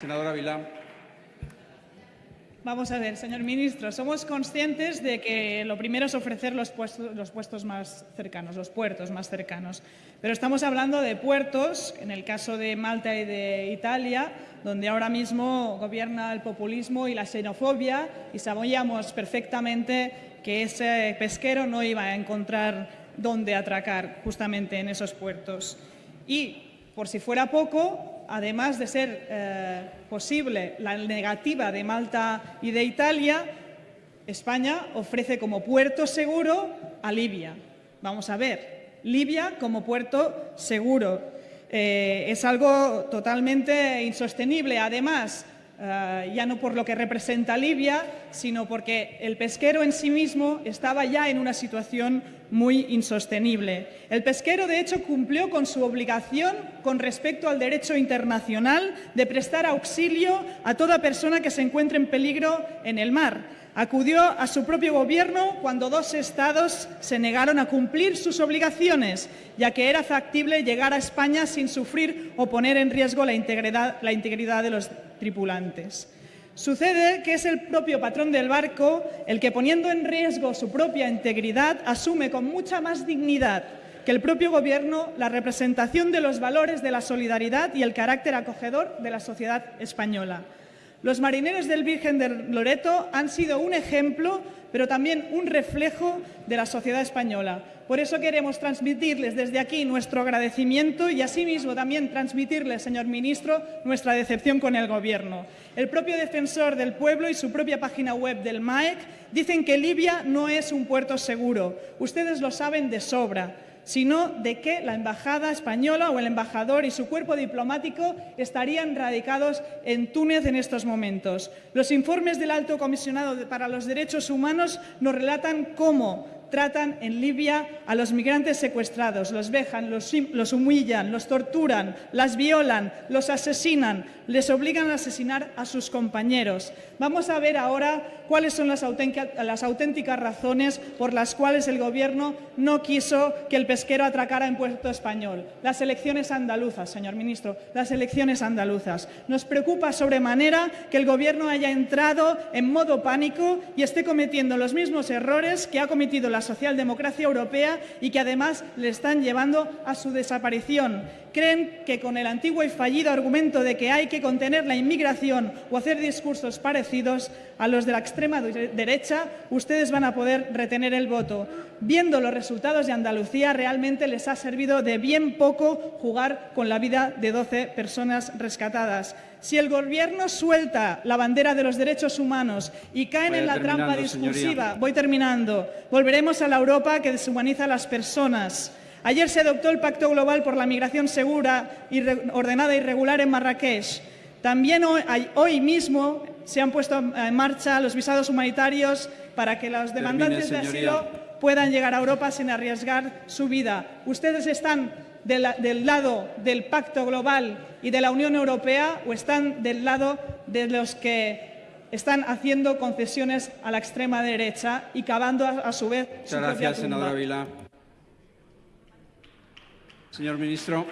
Senadora Vilá. Vamos a ver, señor ministro, somos conscientes de que lo primero es ofrecer los puestos, los puestos, más cercanos, los puertos más cercanos. Pero estamos hablando de puertos, en el caso de Malta y de Italia, donde ahora mismo gobierna el populismo y la xenofobia y sabíamos perfectamente que ese pesquero no iba a encontrar dónde atracar justamente en esos puertos. Y, por si fuera poco, además de ser eh, posible la negativa de Malta y de Italia, España ofrece como puerto seguro a Libia. Vamos a ver, Libia como puerto seguro. Eh, es algo totalmente insostenible. Además, eh, ya no por lo que representa Libia, sino porque el pesquero en sí mismo estaba ya en una situación muy insostenible. El pesquero, de hecho, cumplió con su obligación con respecto al derecho internacional de prestar auxilio a toda persona que se encuentre en peligro en el mar. Acudió a su propio gobierno cuando dos estados se negaron a cumplir sus obligaciones, ya que era factible llegar a España sin sufrir o poner en riesgo la integridad, la integridad de los tripulantes. Sucede que es el propio patrón del barco el que, poniendo en riesgo su propia integridad, asume con mucha más dignidad que el propio Gobierno la representación de los valores de la solidaridad y el carácter acogedor de la sociedad española. Los marineros del Virgen de Loreto han sido un ejemplo, pero también un reflejo de la sociedad española. Por eso queremos transmitirles desde aquí nuestro agradecimiento y asimismo también transmitirles, señor ministro, nuestra decepción con el Gobierno. El propio defensor del pueblo y su propia página web del MAEC dicen que Libia no es un puerto seguro. Ustedes lo saben de sobra sino de que la embajada española o el embajador y su cuerpo diplomático estarían radicados en Túnez en estos momentos. Los informes del Alto Comisionado para los Derechos Humanos nos relatan cómo tratan en Libia a los migrantes secuestrados, los vejan, los, humillan, los torturan, las violan, los asesinan, les obligan a asesinar a sus compañeros. Vamos a ver ahora cuáles son las las auténticas razones por las cuales el Gobierno no quiso que el pesquero atracara en Puerto Español. Las elecciones andaluzas, señor ministro, las elecciones andaluzas. Nos preocupa sobremanera que el Gobierno haya entrado en modo pánico y esté cometiendo los mismos errores que ha cometido la la socialdemocracia europea y que además le están llevando a su desaparición. Creen que con el antiguo y fallido argumento de que hay que contener la inmigración o hacer discursos parecidos a los de la extrema derecha, ustedes van a poder retener el voto. Viendo los resultados de Andalucía, realmente les ha servido de bien poco jugar con la vida de 12 personas rescatadas. Si el Gobierno suelta la bandera de los derechos humanos y caen en la trampa discursiva, voy terminando, volveremos a la Europa que deshumaniza a las personas. Ayer se adoptó el Pacto Global por la Migración Segura, Ordenada y Regular en Marrakech. También hoy, hoy, mismo se han puesto en marcha los visados humanitarios para que los demandantes Termine, de asilo puedan llegar a Europa sin arriesgar su vida. Ustedes están de la, del lado del Pacto Global y de la Unión Europea o están del lado de los que están haciendo concesiones a la extrema derecha y cavando a, a su vez Muchas su gracias, propia tumba. senadora Vila. Señor ministro.